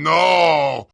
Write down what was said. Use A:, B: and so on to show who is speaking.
A: No!